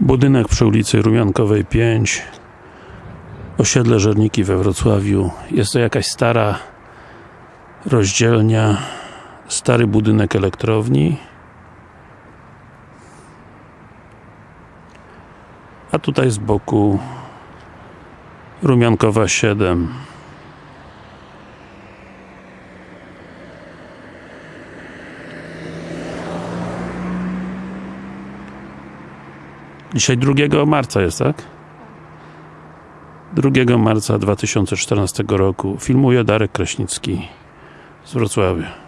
Budynek przy ulicy Rumiankowej 5 Osiedle Żerniki we Wrocławiu. Jest to jakaś stara rozdzielnia stary budynek elektrowni. A tutaj z boku Rumiankowa 7 Dzisiaj 2 marca jest, tak? 2 marca 2014 roku filmuje Darek Kraśnicki z Wrocławia